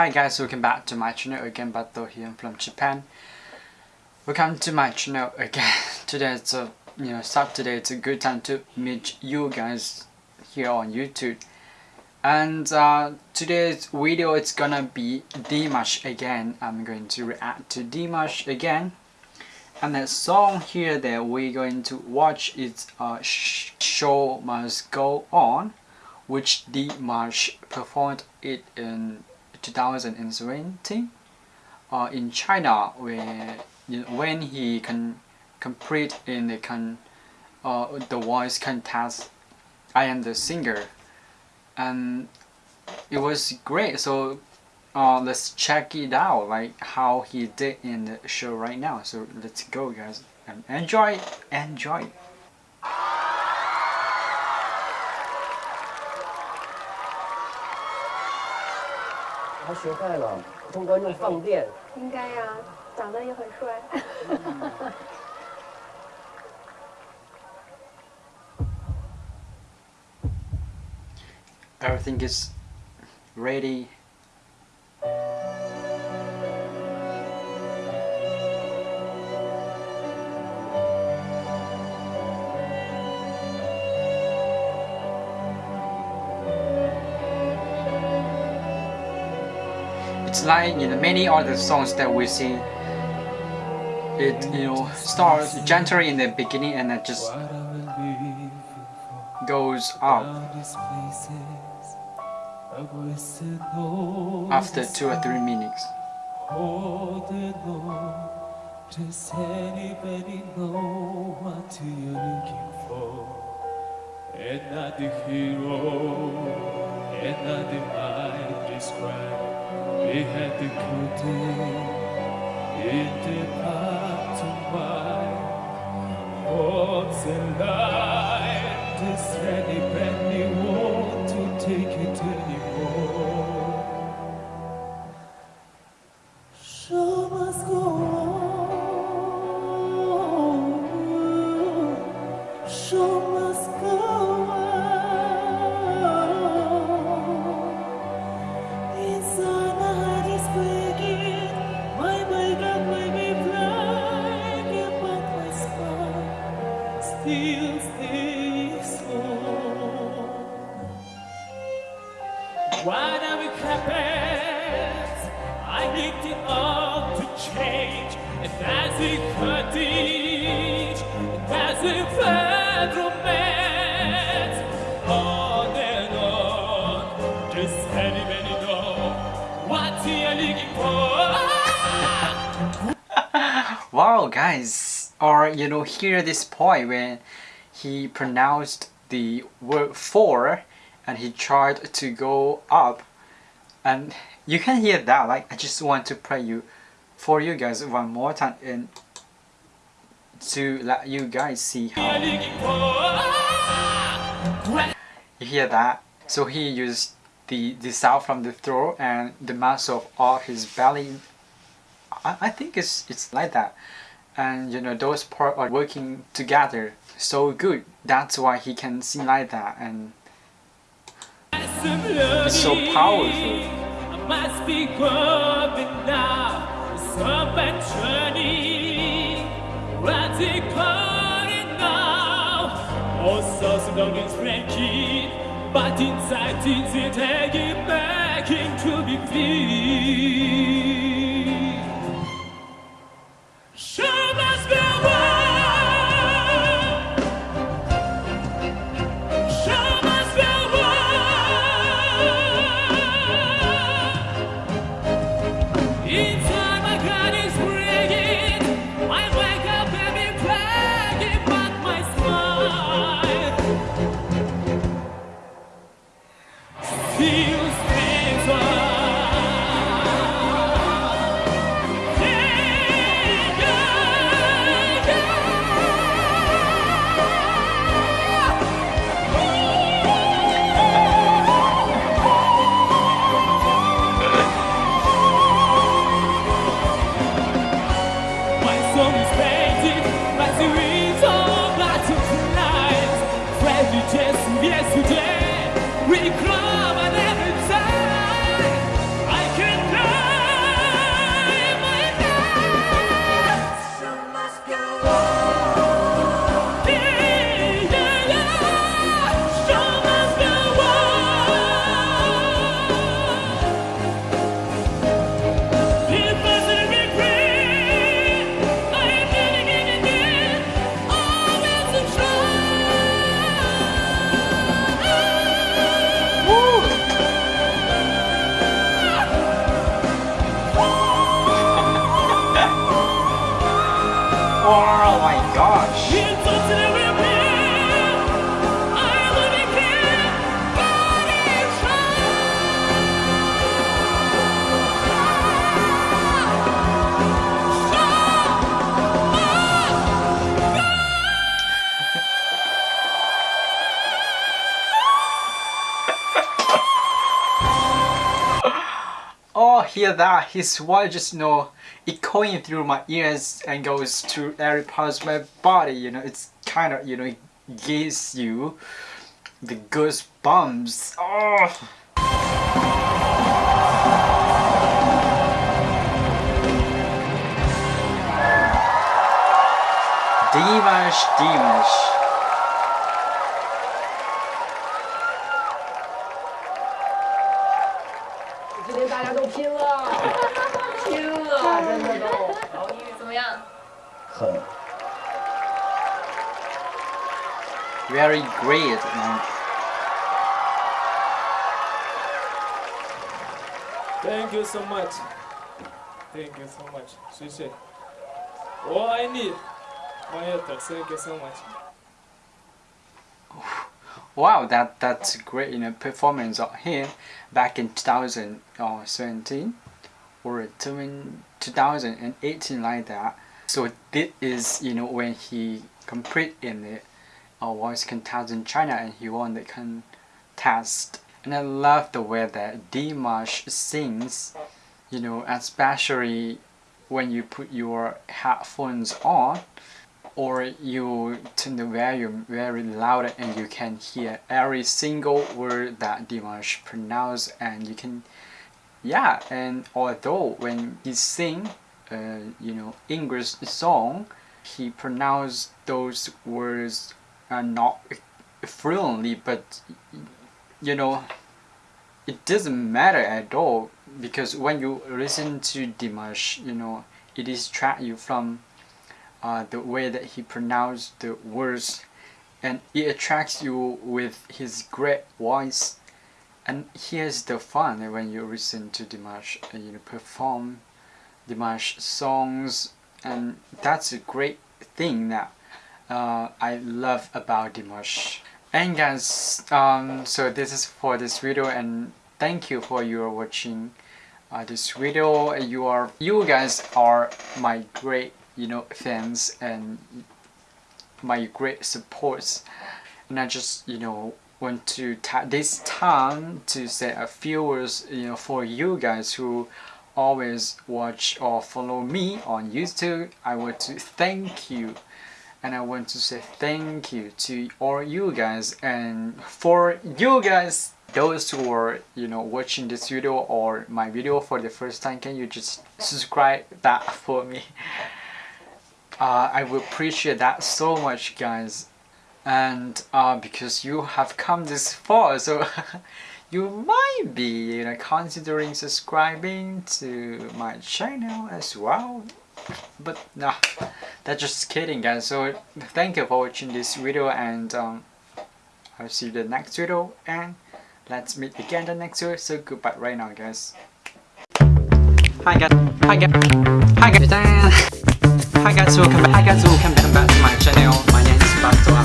Hi guys, welcome back to my channel again, Bato here from Japan. Welcome to my channel again. Today it's a you know Saturday. It's a good time to meet you guys here on YouTube. And uh, today's video it's gonna be Dimash again. I'm going to react to Dimash again. And the song here that we're going to watch is uh, Show Must Go On, which Dimash performed it in 2017 uh, in China know, when he can compete in the con uh, the voice contest I am the singer. And it was great. So uh, let's check it out like how he did in the show right now. So let's go guys and enjoy enjoy 他学坏了，通观众放电。应该呀，长得也很帅。Everything is ready. It's like in many other songs that we sing. It you know starts gently in the beginning and then just goes up after two or three minutes. Does anybody know what you're looking for? And not the hero, and not the mind described. We had the day in the anybody want to take it anymore? Show must go on. Show must go. We carpets? I need it all to change. It teach, and as it fed romance, on and on. Does anybody know what you're looking for? Wow guys! Or you know hear this point when he pronounced the word for and he tried to go up. And you can hear that like I just want to play you for you guys one more time and to let you guys see how you hear that? So he used the the sound from the throat and the muscle of all his belly. I, I think it's it's like that. And you know those parts are working together so good. That's why he can sing like that and it's so powerful I must be growing now. Some turning. What's it calling now? Also, so long it's breaking. But inside, things it taking back into the feet. Still my Oh, hear that? His voice just, you know, echoing through my ears and goes to every part of my body, you know, it's kind of, you know, it gives you the goosebumps. Oh! Dimash, Dimash. 今天大家都拼了，拼了，真的都怎么样？很 Very great, man. Thank you so much. Thank you so much. 谢谢。我爱你。Thank you so much. Wow, that that's great you know performance him back in 2017 or 2018 like that. So this is you know when he competed in the uh, voice contest in China and he won the contest. And I love the way that Dimash sings, you know, especially when you put your headphones on or you turn the volume very loud and you can hear every single word that Dimash pronounce and you can yeah and although when he sing uh, you know English song he pronounce those words uh, not fluently but you know it doesn't matter at all because when you listen to Dimash you know it distract you from uh, the way that he pronounced the words and it attracts you with his great voice. And here's the fun when you listen to Dimash uh, you know perform Dimash songs and that's a great thing that uh, I love about Dimash. And guys um, so this is for this video and thank you for your watching uh, this video. You are you guys are my great you know fans and my great supports. And I just you know want to take this time to say a few words you know for you guys who always watch or follow me on YouTube I want to thank you. And I want to say thank you to all you guys and for you guys those who are you know watching this video or my video for the first time can you just subscribe that for me uh, I will appreciate that so much guys. And uh, because you have come this far so you might be you know, considering subscribing to my channel as well. But no that's just kidding guys. So thank you for watching this video and um, I'll see you the next video and let's meet again the next video. So goodbye right now guys. Hi guys. Hi guys. Hi guys Hi guys, welcome back. Hi guys, welcome back to my channel. My name is Bato.